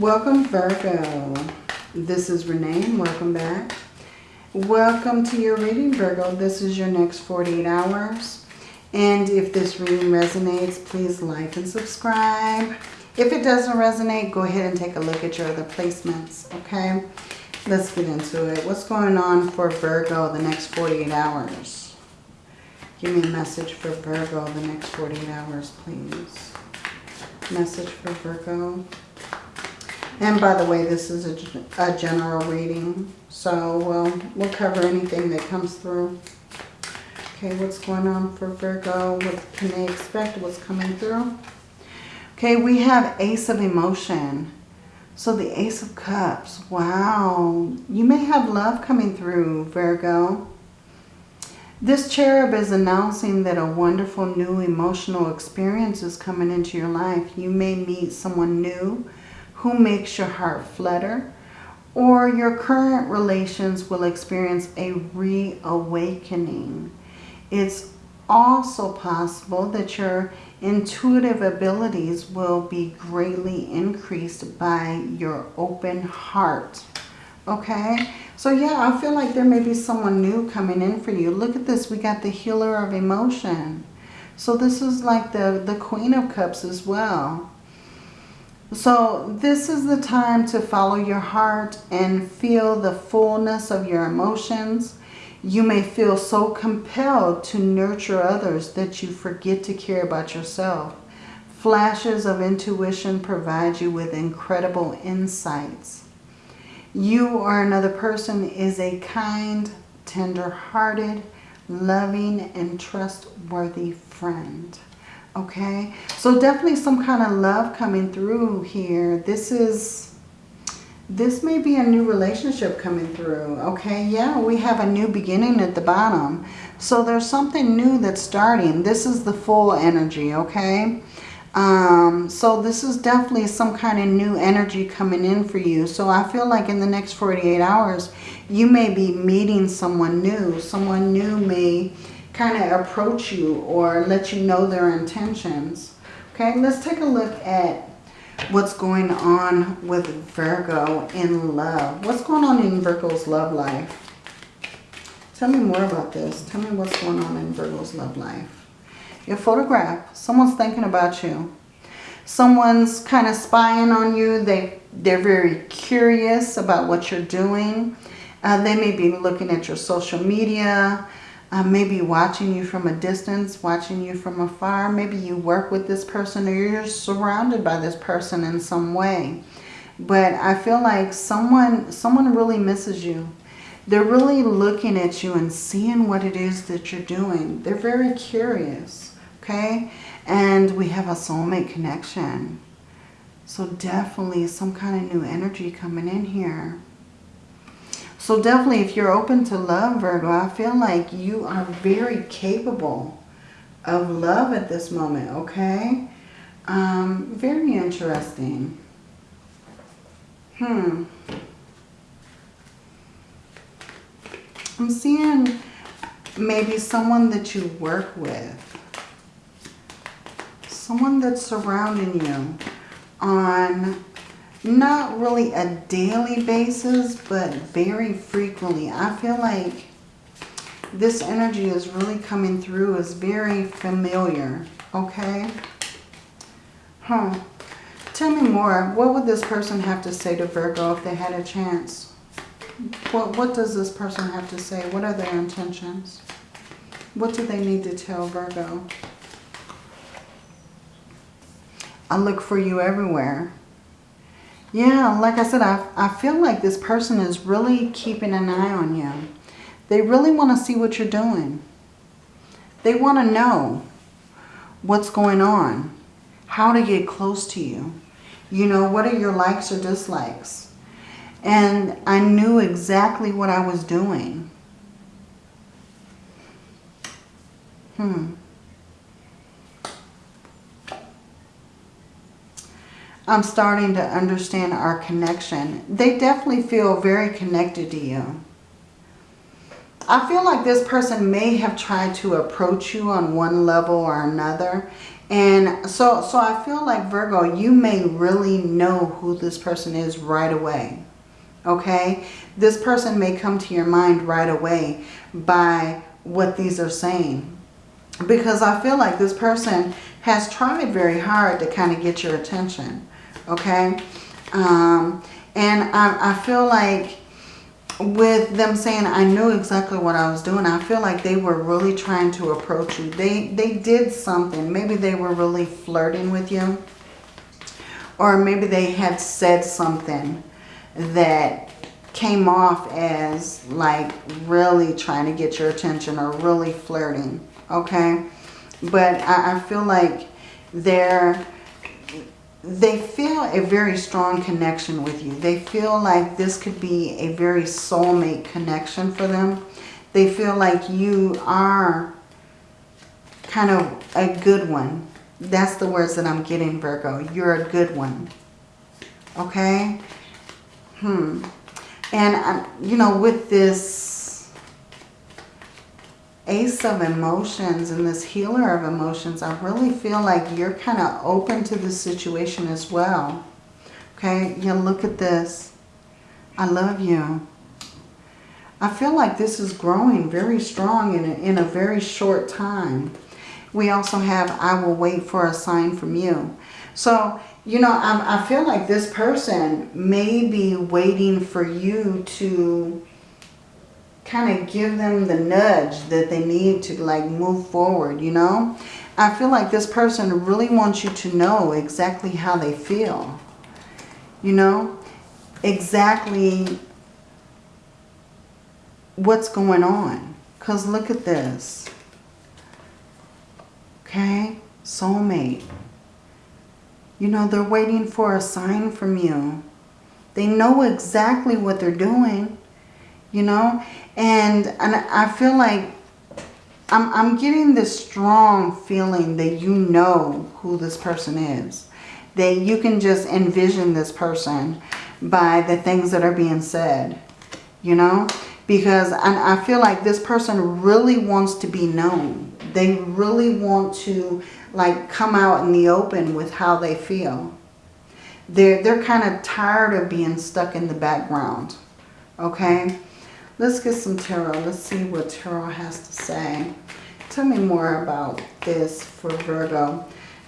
Welcome Virgo. This is Renee and welcome back. Welcome to your reading Virgo. This is your next 48 hours. And if this reading resonates, please like and subscribe. If it doesn't resonate, go ahead and take a look at your other placements, okay? Let's get into it. What's going on for Virgo the next 48 hours? Give me a message for Virgo the next 48 hours, please. Message for Virgo. And by the way, this is a, a general reading, so we'll, we'll cover anything that comes through. Okay, what's going on for Virgo? What can they expect? What's coming through? Okay, we have Ace of Emotion. So the Ace of Cups. Wow. You may have love coming through, Virgo. This cherub is announcing that a wonderful new emotional experience is coming into your life. You may meet someone new who makes your heart flutter or your current relations will experience a reawakening. It's also possible that your intuitive abilities will be greatly increased by your open heart. Okay, so yeah, I feel like there may be someone new coming in for you. Look at this, we got the healer of emotion. So this is like the, the Queen of Cups as well. So this is the time to follow your heart and feel the fullness of your emotions. You may feel so compelled to nurture others that you forget to care about yourself. Flashes of intuition provide you with incredible insights. You or another person is a kind, tender-hearted, loving, and trustworthy friend. Okay, so definitely some kind of love coming through here. This is, this may be a new relationship coming through. Okay, yeah, we have a new beginning at the bottom. So there's something new that's starting. This is the full energy, okay? Um, so this is definitely some kind of new energy coming in for you. So I feel like in the next 48 hours, you may be meeting someone new. Someone new may kind of approach you or let you know their intentions. Okay, let's take a look at what's going on with Virgo in love. What's going on in Virgo's love life? Tell me more about this. Tell me what's going on in Virgo's love life. Your photograph. Someone's thinking about you. Someone's kind of spying on you. They, they're very curious about what you're doing. Uh, they may be looking at your social media uh, maybe watching you from a distance, watching you from afar. Maybe you work with this person or you're surrounded by this person in some way. But I feel like someone, someone really misses you. They're really looking at you and seeing what it is that you're doing. They're very curious, okay? And we have a soulmate connection. So definitely some kind of new energy coming in here. So definitely if you're open to love, Virgo, I feel like you are very capable of love at this moment, okay? Um, very interesting. Hmm. I'm seeing maybe someone that you work with. Someone that's surrounding you on not really a daily basis, but very frequently. I feel like this energy is really coming through as very familiar, okay? Huh. Tell me more. What would this person have to say to Virgo if they had a chance? What, what does this person have to say? What are their intentions? What do they need to tell Virgo? I look for you everywhere. Yeah, like I said, I, I feel like this person is really keeping an eye on you. They really want to see what you're doing. They want to know what's going on, how to get close to you. You know, what are your likes or dislikes? And I knew exactly what I was doing. Hmm. I'm starting to understand our connection. They definitely feel very connected to you. I feel like this person may have tried to approach you on one level or another. And so, so I feel like Virgo, you may really know who this person is right away. Okay? This person may come to your mind right away by what these are saying. Because I feel like this person has tried very hard to kind of get your attention. Okay? Um, and I, I feel like with them saying I knew exactly what I was doing, I feel like they were really trying to approach you. They, they did something. Maybe they were really flirting with you. Or maybe they had said something that came off as like really trying to get your attention or really flirting. Okay? But I, I feel like they're they feel a very strong connection with you. They feel like this could be a very soulmate connection for them. They feel like you are kind of a good one. That's the words that I'm getting, Virgo. You're a good one. Okay? Hmm. And, um, you know, with this Ace of Emotions and this Healer of Emotions, I really feel like you're kind of open to this situation as well. Okay, you look at this. I love you. I feel like this is growing very strong in a, in a very short time. We also have, I will wait for a sign from you. So, you know, I, I feel like this person may be waiting for you to kind of give them the nudge that they need to like move forward, you know. I feel like this person really wants you to know exactly how they feel. You know, exactly what's going on. Because look at this. Okay, soulmate. You know, they're waiting for a sign from you. They know exactly what they're doing you know? And and I feel like I'm, I'm getting this strong feeling that you know who this person is that you can just envision this person by the things that are being said you know? Because I, I feel like this person really wants to be known. They really want to like come out in the open with how they feel. They're they're kind of tired of being stuck in the background okay Let's get some tarot. Let's see what tarot has to say. Tell me more about this for Virgo.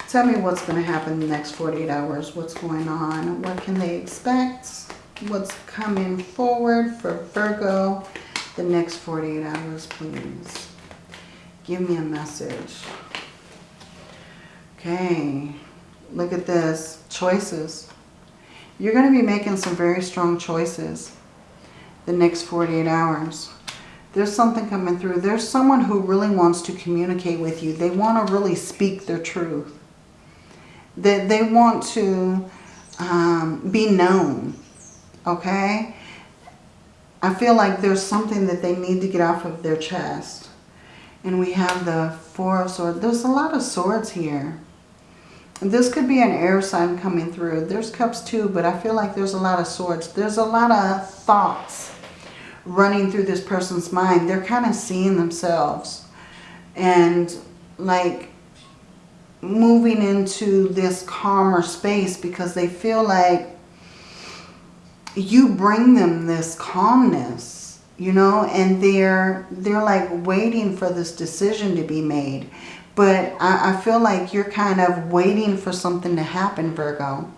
Tell me what's going to happen in the next 48 hours. What's going on? What can they expect? What's coming forward for Virgo the next 48 hours, please? Give me a message. Okay. Look at this. Choices. You're going to be making some very strong choices the next 48 hours. There's something coming through. There's someone who really wants to communicate with you. They want to really speak their truth. They, they want to um, be known. Okay? I feel like there's something that they need to get off of their chest. And we have the Four of Swords. There's a lot of swords here. This could be an air sign coming through. There's cups too, but I feel like there's a lot of swords. There's a lot of thoughts running through this person's mind. They're kind of seeing themselves and like moving into this calmer space because they feel like you bring them this calmness, you know, and they're, they're like waiting for this decision to be made. But I, I feel like you're kind of waiting for something to happen, Virgo.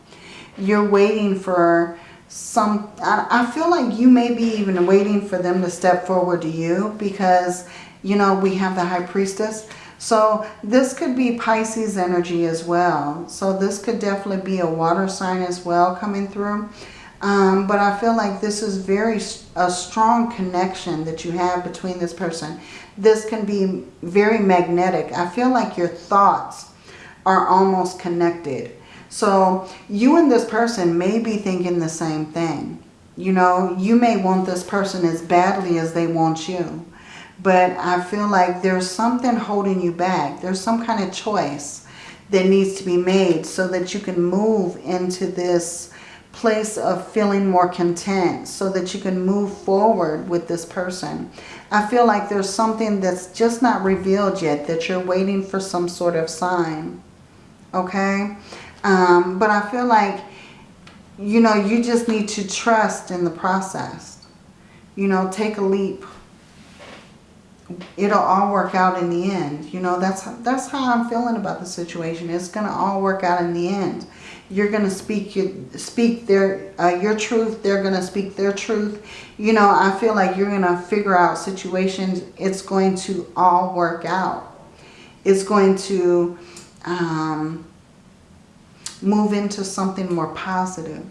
You're waiting for some, I, I feel like you may be even waiting for them to step forward to you because, you know, we have the High Priestess. So this could be Pisces energy as well. So this could definitely be a water sign as well coming through. Um, but I feel like this is very a strong connection that you have between this person. This can be very magnetic. I feel like your thoughts are almost connected. So you and this person may be thinking the same thing. You know, you may want this person as badly as they want you. But I feel like there's something holding you back. There's some kind of choice that needs to be made so that you can move into this place of feeling more content so that you can move forward with this person. I feel like there's something that's just not revealed yet that you're waiting for some sort of sign. okay? Um, but I feel like, you know, you just need to trust in the process. You know, take a leap. It'll all work out in the end. You know, that's, that's how I'm feeling about the situation. It's going to all work out in the end. You're going to speak your, speak their, uh, your truth. They're going to speak their truth. You know, I feel like you're going to figure out situations. It's going to all work out. It's going to um, move into something more positive.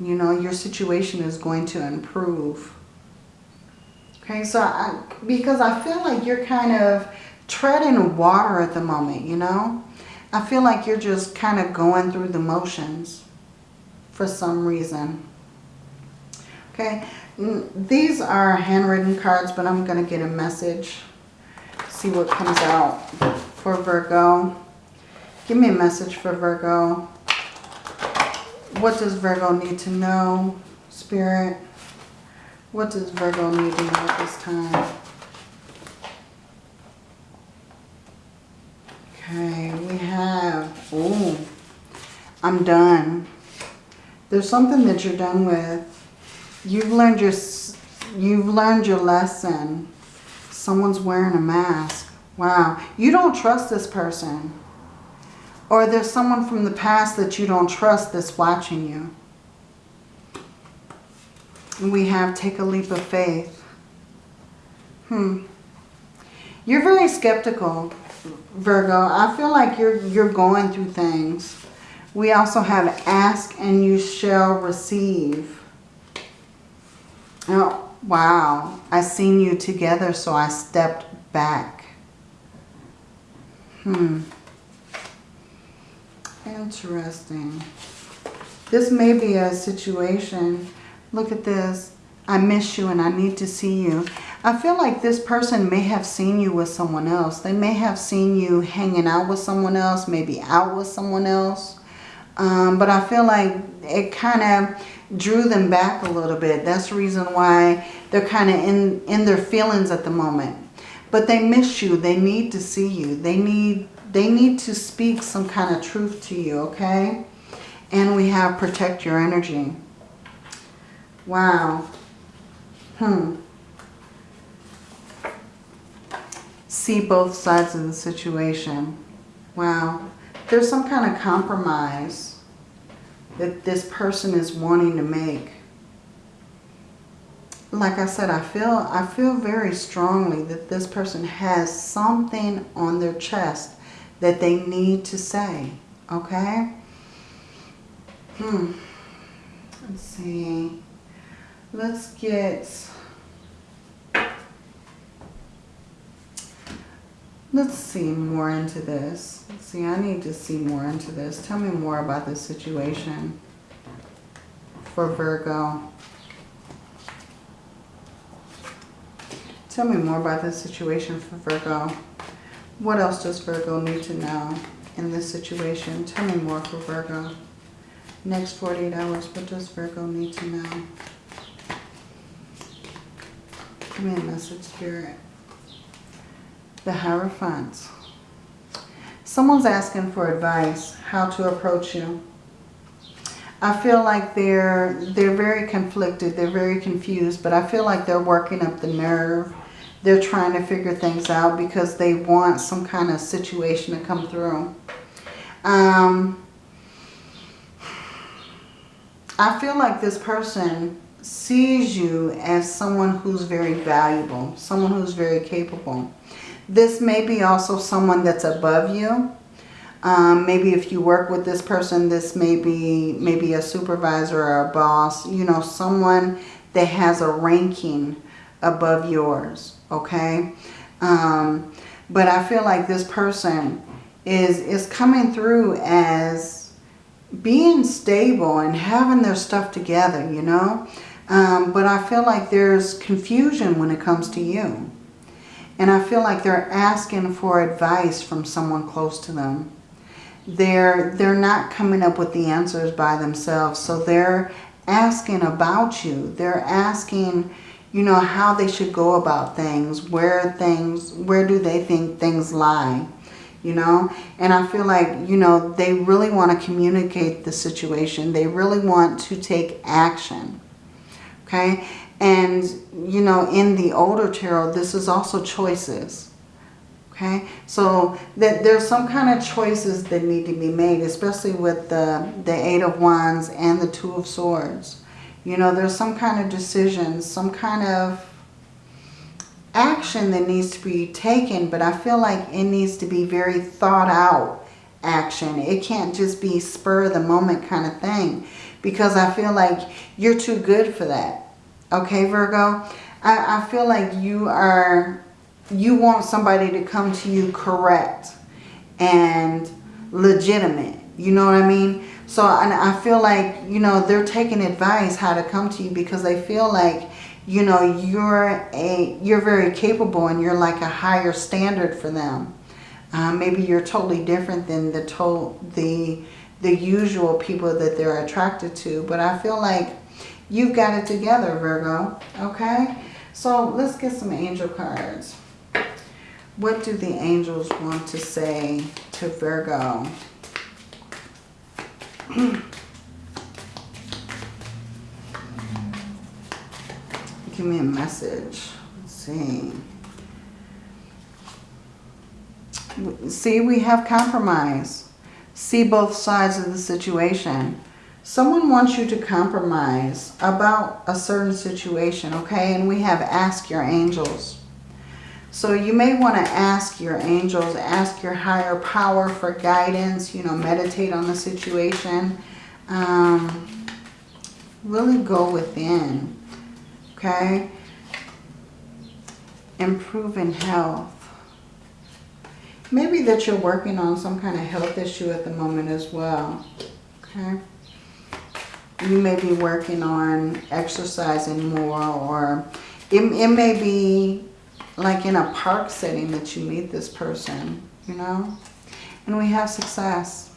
You know, your situation is going to improve. Okay, so I, because I feel like you're kind of treading water at the moment, you know. I feel like you're just kind of going through the motions for some reason. Okay, these are handwritten cards, but I'm going to get a message. See what comes out for Virgo. Give me a message for Virgo. What does Virgo need to know? Spirit. What does Virgo need to know at this time? Okay, we have, oh, I'm done. There's something that you're done with. You've learned your, you've learned your lesson. Someone's wearing a mask. Wow. You don't trust this person. Or there's someone from the past that you don't trust that's watching you. And we have take a leap of faith. Hmm. You're very skeptical, Virgo. I feel like you're, you're going through things. We also have ask and you shall receive. Oh, wow. I seen you together, so I stepped back. Hmm. Interesting. This may be a situation. Look at this. I miss you and I need to see you. I feel like this person may have seen you with someone else. They may have seen you hanging out with someone else, maybe out with someone else. Um, but I feel like it kind of drew them back a little bit. That's the reason why they're kind of in, in their feelings at the moment. But they miss you. They need to see you. They need they need to speak some kind of truth to you, okay? And we have protect your energy. Wow. Hmm. See both sides of the situation. Wow. There's some kind of compromise that this person is wanting to make. Like I said, I feel I feel very strongly that this person has something on their chest that they need to say. Okay? Hmm. Let's see. Let's get... Let's see more into this. Let's see, I need to see more into this. Tell me more about this situation for Virgo. Tell me more about this situation for Virgo. What else does Virgo need to know in this situation? Tell me more for Virgo. Next 48 hours, what does Virgo need to know? Give me a message, Spirit. The Hierophant. Someone's asking for advice, how to approach you. I feel like they're they're very conflicted, they're very confused, but I feel like they're working up the nerve they're trying to figure things out because they want some kind of situation to come through. Um, I feel like this person sees you as someone who's very valuable, someone who's very capable. This may be also someone that's above you. Um, maybe if you work with this person, this may be maybe a supervisor or a boss, you know, someone that has a ranking above yours okay? Um, but I feel like this person is, is coming through as being stable and having their stuff together, you know? Um, but I feel like there's confusion when it comes to you. And I feel like they're asking for advice from someone close to them. They're, they're not coming up with the answers by themselves. So they're asking about you. They're asking you know, how they should go about things, where things, where do they think things lie, you know. And I feel like, you know, they really want to communicate the situation. They really want to take action, okay. And, you know, in the older tarot, this is also choices. Okay, so that there's some kind of choices that need to be made, especially with the, the Eight of Wands and the Two of Swords. You know, there's some kind of decision, some kind of action that needs to be taken, but I feel like it needs to be very thought out action. It can't just be spur of the moment kind of thing because I feel like you're too good for that. Okay, Virgo? I, I feel like you are you want somebody to come to you correct and legitimate. You know what I mean? So and I feel like, you know, they're taking advice how to come to you because they feel like, you know, you're a you're very capable and you're like a higher standard for them. Uh, maybe you're totally different than the to the the usual people that they're attracted to. But I feel like you've got it together, Virgo. Okay? So let's get some angel cards. What do the angels want to say to Virgo? Give me a message. Let's see. See, we have compromise. See both sides of the situation. Someone wants you to compromise about a certain situation, okay? And we have ask your angels. So you may want to ask your angels, ask your higher power for guidance, you know, meditate on the situation. Um, really go within, okay? Improve in health. Maybe that you're working on some kind of health issue at the moment as well, okay? You may be working on exercising more or it, it may be like in a park setting that you meet this person, you know? And we have success.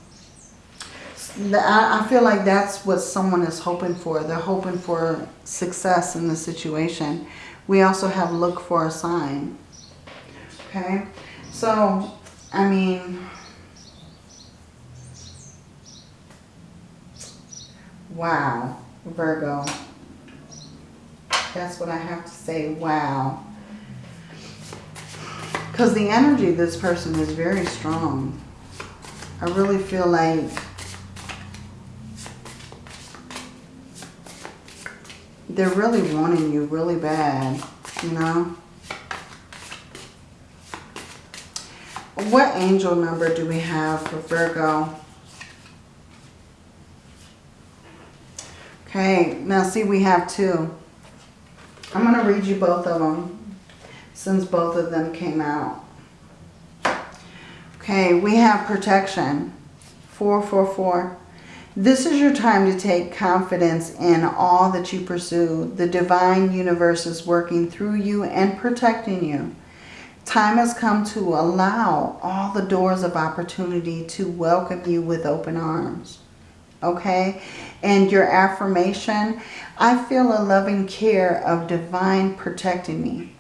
I feel like that's what someone is hoping for. They're hoping for success in the situation. We also have look for a sign. Okay? So, I mean... Wow, Virgo. That's what I have to say. Wow. Because the energy of this person is very strong. I really feel like they're really wanting you really bad, you know. What angel number do we have for Virgo? Okay, now see we have two. I'm going to read you both of them since both of them came out. Okay, we have protection. 444. This is your time to take confidence in all that you pursue. The divine universe is working through you and protecting you. Time has come to allow all the doors of opportunity to welcome you with open arms. Okay? And your affirmation, I feel a loving care of divine protecting me.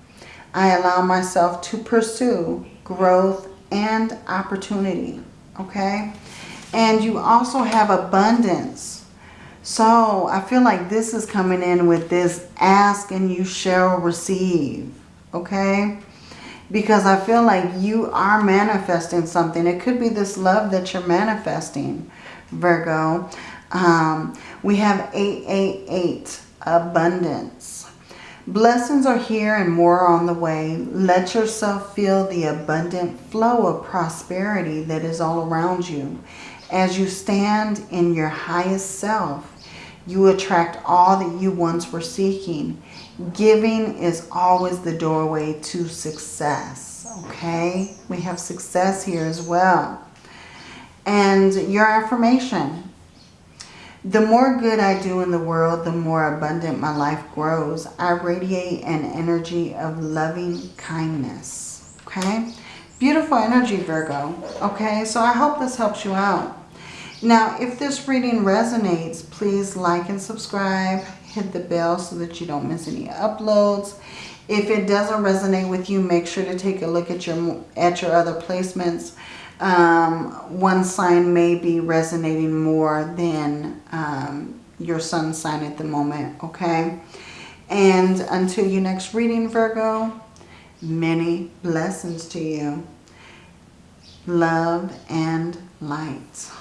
I allow myself to pursue growth and opportunity. Okay? And you also have abundance. So I feel like this is coming in with this ask and you shall receive. Okay? Because I feel like you are manifesting something. It could be this love that you're manifesting, Virgo. Um, we have 888, abundance. Blessings are here and more on the way. Let yourself feel the abundant flow of prosperity that is all around you. As you stand in your highest self, you attract all that you once were seeking. Giving is always the doorway to success. Okay? We have success here as well. And your affirmation. The more good I do in the world, the more abundant my life grows. I radiate an energy of loving kindness. Okay? Beautiful energy, Virgo. Okay? So I hope this helps you out. Now, if this reading resonates, please like and subscribe. Hit the bell so that you don't miss any uploads. If it doesn't resonate with you, make sure to take a look at your at your other placements. Um, one sign may be resonating more than um, your sun sign at the moment, okay? And until your next reading, Virgo, many blessings to you. Love and light.